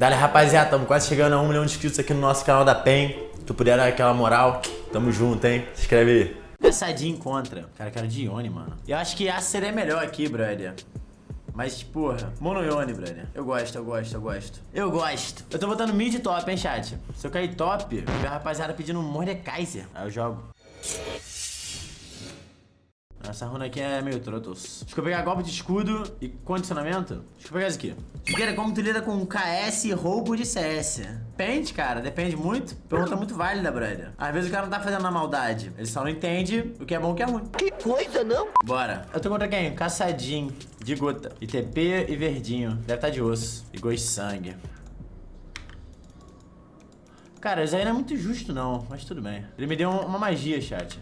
Dale, rapaziada, estamos quase chegando a um milhão de inscritos aqui no nosso canal da PEN. Tu puder dar aquela moral, tamo junto, hein? Se inscreve aí. De encontra. Cara, quero de Ione, mano. Eu acho que a seria melhor aqui, brother. Mas, porra, monoione, brother. Eu gosto, eu gosto, eu gosto. Eu gosto. Eu tô botando mid top, hein, chat? Se eu cair top, a rapaziada pedindo Mordekaiser. Aí eu jogo. Essa runa aqui é meio trotos. Deixa eu pegar golpe de escudo e condicionamento. Deixa eu pegar isso aqui. Chiqueira, como tu lida com KS e roubo de CS? Depende, cara. Depende muito. Pergunta muito válida, brother. Às vezes o cara não tá fazendo na maldade. Ele só não entende o que é bom e o que é ruim. Que coisa, não? Bora. Eu tô contra quem? Caçadinho. De gota. ITP e verdinho. Deve estar tá de osso. E gosto de sangue. Cara, isso aí não é muito justo, não. Mas tudo bem. Ele me deu uma magia, chat.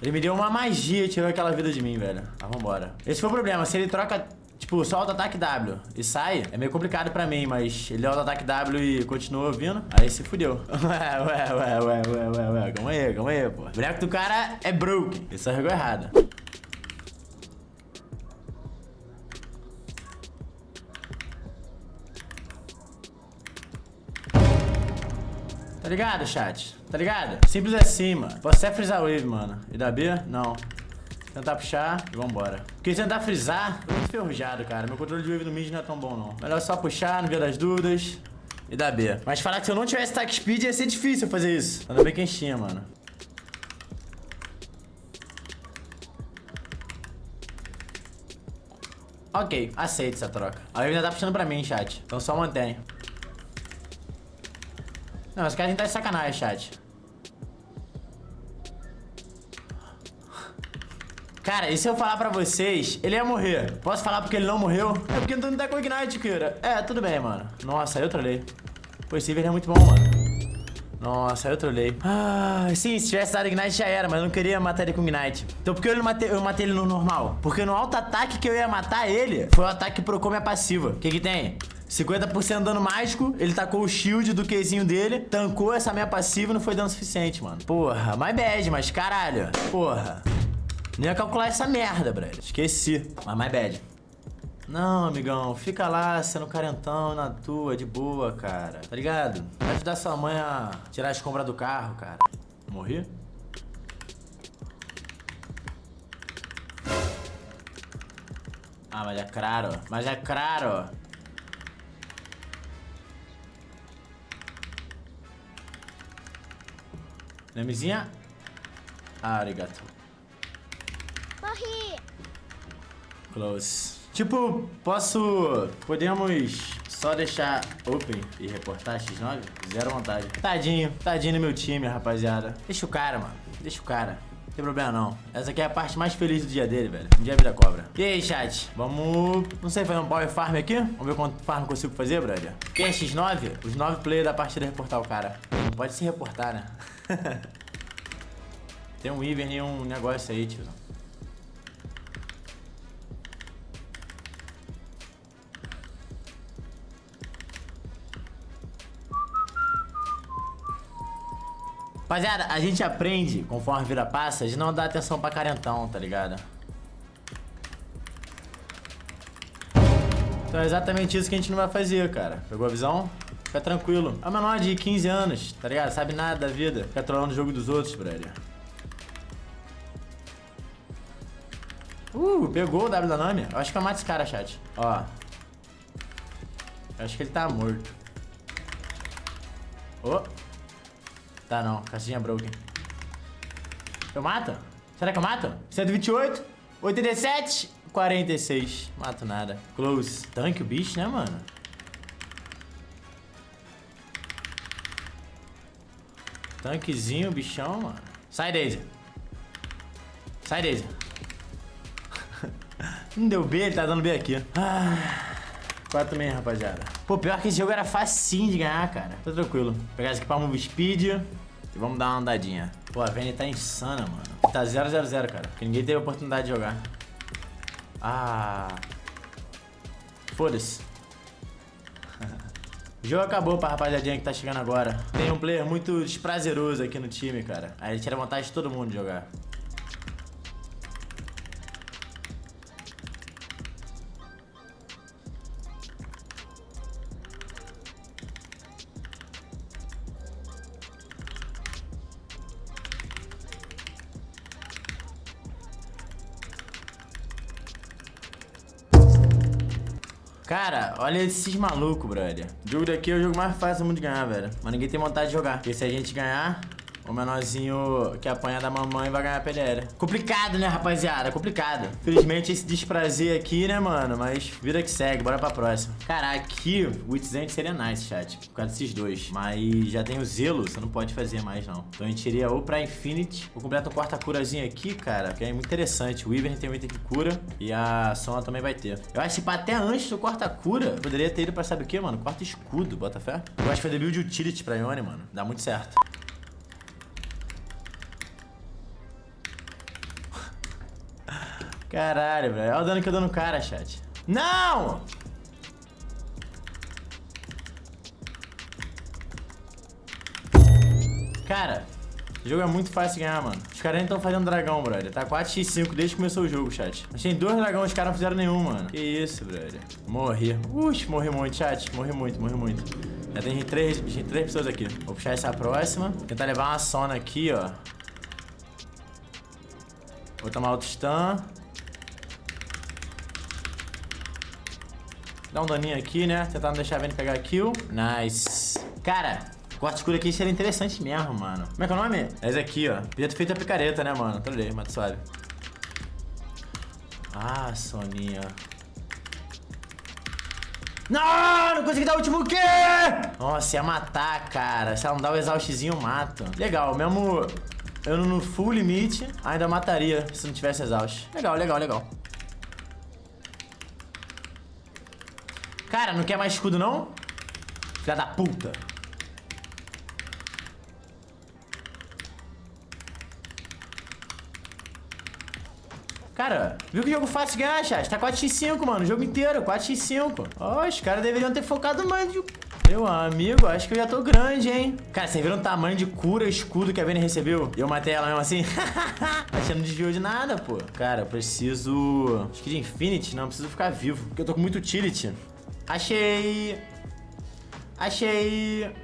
Ele me deu uma magia e tirou aquela vida de mim, velho. Ah, vambora. Esse foi o problema. Se ele troca, tipo, só auto-ataque W e sai, é meio complicado pra mim, mas ele auto-ataque W e continua vindo, aí se fudeu. Ué, ué, ué, ué, ué, ué, ué. Calma aí, calma aí, pô. O boneco do cara é broke. Ele só regou errado. Tá ligado, chat? Tá ligado? Simples assim, mano. Posso até frisar wave, mano. E da B? Não. Tentar puxar e vambora. Porque tentar frisar, tô muito ferrujado, cara. Meu controle de wave no mid não é tão bom, não. Melhor só puxar, no via das dúvidas. E da B. Mas falar que se eu não tivesse tac speed ia ser difícil fazer isso. Ainda bem quem tinha, mano. Ok, aceito essa troca. A wave ainda tá puxando pra mim, chat. Então só mantém. Não, os caras tá de sacanagem, chat. Cara, e se eu falar pra vocês, ele ia morrer. Posso falar porque ele não morreu? É porque não tá com Ignite, cara. É, tudo bem, mano. Nossa, eu trolei. Pô, esse Iver é muito bom, mano. Nossa, eu trolei. Ah, sim, se tivesse dado Ignite já era, mas eu não queria matar ele com Ignite. Então por que eu, não matei, eu matei ele no normal? Porque no alto ataque que eu ia matar ele, foi o ataque que procou minha passiva. O que que tem? 50% dano mágico, ele tacou o shield do Qzinho dele, tancou essa minha passiva e não foi dano suficiente, mano. Porra, my bad, mas caralho. Porra. Nem ia calcular essa merda, brother. Esqueci. Mas my bad. Não, amigão, fica lá sendo carentão na tua, de boa, cara. Tá ligado? Vai ajudar sua mãe a tirar as compras do carro, cara. Morri? Ah, mas é claro. Mas é claro. Nemezinha. Ah, arigato. Morri. Close. Tipo, posso... Podemos só deixar open e reportar X9? Zero vontade. Tadinho. Tadinho no meu time, rapaziada. Deixa o cara, mano. Deixa o cara. Tem problema não. Essa aqui é a parte mais feliz do dia dele, velho. Um dia vida cobra. E aí, chat? Vamos... Não sei, fazer um power farm aqui? Vamos ver quanto farm consigo fazer, brother. Quem é X9? Os 9 players da partida reportar o cara. Não pode se reportar, né? Tem um Ivern e um negócio aí, tio. Rapaziada, a gente aprende, conforme a vida passa, de não dar atenção pra carentão, tá ligado? Então é exatamente isso que a gente não vai fazer, cara. Pegou a visão? Fica tranquilo. É menor de 15 anos, tá ligado? Sabe nada da vida. Fica trolando o jogo dos outros, brother. Uh, pegou o W da Nami. Eu acho que eu mato esse cara, chat. Ó. Eu acho que ele tá morto. Oh. Tá não, caixinha broken. Eu mato? Será que eu mato? 128, 87, 46. Mato nada. Close. Tanque o bicho, né, mano? Tanquezinho, bichão, mano. Sai, Daisy. Sai, Daisy. Não deu B, ele tá dando B aqui. Ah, 4 meio, rapaziada. Pô, pior que esse jogo era facinho de ganhar, cara. Tá tranquilo. Vou pegar esse aqui pra move speed e vamos dar uma andadinha. Pô, a Vayne tá insana, mano. Tá 0 0 0 cara. Porque ninguém teve oportunidade de jogar. Ah. Foda-se. O jogo acabou pra rapaziadinha que tá chegando agora. Tem um player muito desprazeroso aqui no time, cara. Aí ele tira vontade de todo mundo jogar. Cara, olha esses malucos, brother. O jogo daqui é o jogo mais fácil do mundo de ganhar, velho. Mas ninguém tem vontade de jogar. Porque se a gente ganhar, o menorzinho que apanha da mamãe vai ganhar a PDL. Complicado, né, rapaziada? Complicado. Felizmente esse desprazer aqui, né, mano? Mas vida que segue, bora pra próxima. Cara, aqui o Itzend seria nice, chat. Por causa desses dois. Mas já tem o Zelo, você não pode fazer mais, não. Então a gente iria ou pra Infinity. Vou completar um quarta-curazinho aqui, cara. Que é muito interessante. O Ivern tem um item que cura. E a Sona também vai ter. Eu acho que até antes do quarta-cura, poderia ter ido pra sabe o que, mano? Quarto escudo, bota fé. Eu acho que fazer build utility pra Ione, mano. Dá muito certo. Caralho, velho. Olha o dano que eu dou no cara, chat. Não! Cara, o jogo é muito fácil ganhar, mano. Os caras estão fazendo dragão, brother. Tá 4x5 desde que começou o jogo, chat. Mas tem dois dragões, os caras não fizeram nenhum, mano. Que isso, brother. Morri. Ux, morri muito, chat. Morri muito, morri muito. Já tem três, tem três pessoas aqui. Vou puxar essa próxima. Tentar levar uma sona aqui, ó. Vou tomar outro stun. Dá um daninho aqui, né? Tentar não deixar a Vayne pegar a kill. Nice. Cara, corte escuro aqui seria interessante mesmo, mano. Como é que é o nome? É esse aqui, ó. Podia ter feito a picareta, né, mano? Trolei, mas suave. Ah, Soninha. Não, não consegui dar o último quê? Nossa, ia matar, cara. Se ela não dá o exaustzinho, mato. Legal, mesmo eu no full limite, ainda mataria se não tivesse exaust. Legal, legal, legal. Cara, não quer mais escudo, não? Filha da puta. Cara, viu que jogo fácil de ganhar, chat? Tá 4x5, mano, o jogo inteiro, 4x5. Ó, os caras deveriam ter focado mais de... Meu amigo, acho que eu já tô grande, hein? Cara, vocês viram o tamanho de cura escudo que a Vayne recebeu? E eu matei ela mesmo assim? Acho que não desviou de nada, pô. Cara, eu preciso... Acho que de Infinity, não, preciso ficar vivo. Porque eu tô com muito utility. Achei. Achei.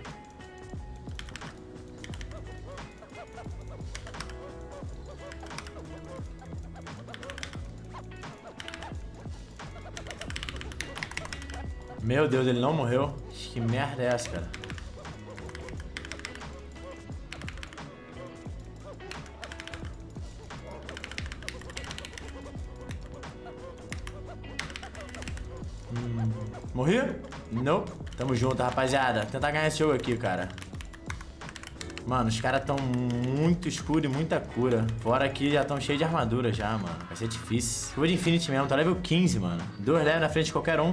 Meu Deus, ele não morreu? Que merda é essa, cara? Morri? Não. Tamo junto, rapaziada. Tentar ganhar esse jogo aqui, cara. Mano, os caras tão muito escuro e muita cura. Fora aqui já tão cheio de armadura já, mano. Vai ser difícil. Vou de Infinity mesmo, tá level 15, mano. Dois levels na frente de qualquer um.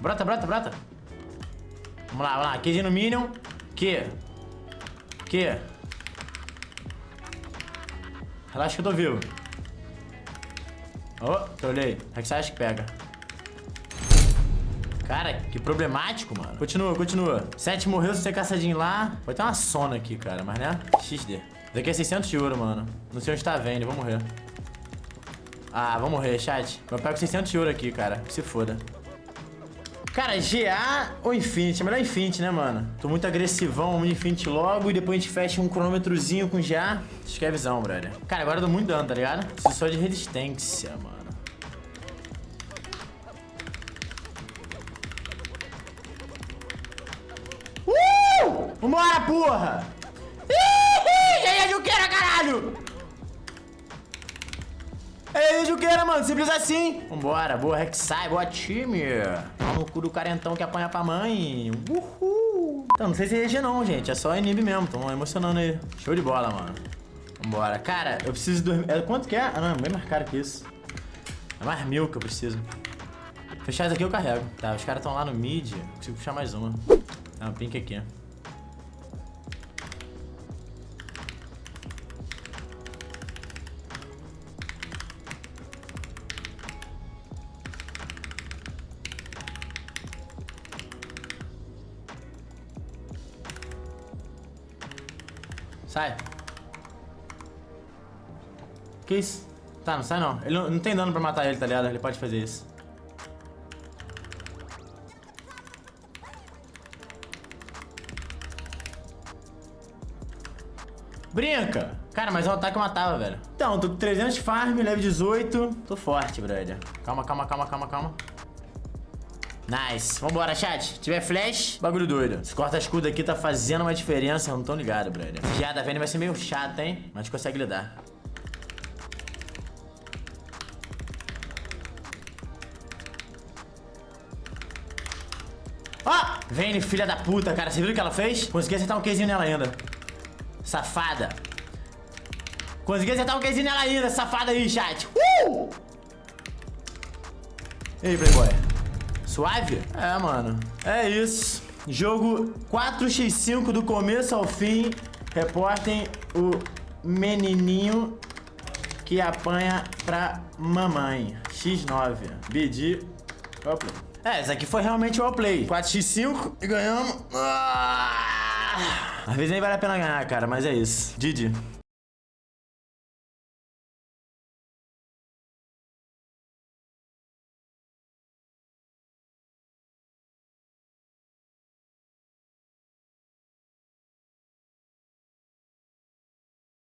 Brota, brota, brota. Vamos lá, vamos lá. QG no Minion. Que? Que? Relaxa que eu tô vivo. Oh, trolei. É que acha que pega? Cara, que problemático, mano. Continua, continua. Sete morreu, se você caçadinho lá. Vai ter uma sona aqui, cara, mas né? XD. Daqui é 600 de ouro, mano. Não sei onde tá vendo, vou morrer. Ah, vou morrer, chat. Eu pego 600 de ouro aqui, cara. Se foda. Cara, GA ou Infinity? É melhor Infinity, né, mano? Tô muito agressivão, vamos Infinity logo e depois a gente fecha um cronômetrozinho com GA. Acho que é visão, brother. Cara, agora eu dou muito dano, tá ligado? Preciso só de resistência, mano. Vambora, porra! Ih, Juqueira, caralho! Ei, Juqueira, mano, simples assim. Vambora, boa Rek'Sai, boa time. Pau no cu do carentão que apanha pra mãe. Uhul. Então, não sei se é RG não, gente. É só inib mesmo. Tão emocionando aí. Show de bola, mano. Vambora. Cara, eu preciso dormir. É, quanto que é? Ah, não, é bem mais caro que isso. É mais mil que eu preciso. Fechar isso aqui eu carrego. Tá, os caras estão lá no mid. Consigo puxar mais uma. Tá, um pink aqui. Sai. Que isso? Tá, não sai não. Ele não, não tem dano pra matar ele, tá ligado? Ele pode fazer isso. Brinca! Cara, mas o ataque eu matava, velho. Então, tô com 300 farm, level 18. Tô forte, brother. Calma, calma, calma, calma, calma. Nice. Vambora, chat. Tiver flash, bagulho doido. Esse corta-escudo aqui tá fazendo uma diferença, não tão ligado, brother. Já da Vayne vai ser meio chato, hein? Mas a gente consegue lidar. Ó! Vayne, filha da puta, cara. Você viu o que ela fez? Consegui acertar um quezinho nela ainda. Safada. Consegui acertar um quezinho nela ainda, safada aí, chat. Uh! E aí, Playboy? Suave? É, mano. É isso. Jogo 4x5 do começo ao fim. Reportem o menininho que apanha pra mamãe. X9. BD. Play. É, esse aqui foi realmente o play. 4x5 e ganhamos. Ah! Às vezes nem vale a pena ganhar, cara, mas é isso. Didi.